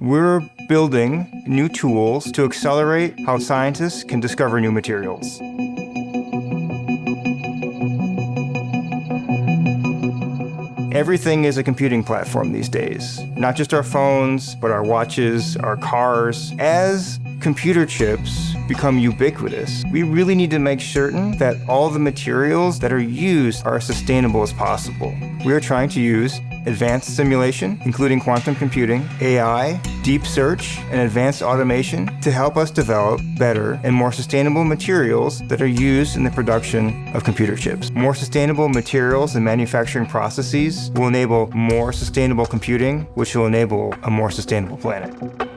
We're building new tools to accelerate how scientists can discover new materials. Everything is a computing platform these days. Not just our phones, but our watches, our cars. As computer chips become ubiquitous, we really need to make certain that all the materials that are used are as sustainable as possible. We are trying to use advanced simulation, including quantum computing, AI, deep search, and advanced automation to help us develop better and more sustainable materials that are used in the production of computer chips. More sustainable materials and manufacturing processes will enable more sustainable computing, which will enable a more sustainable planet.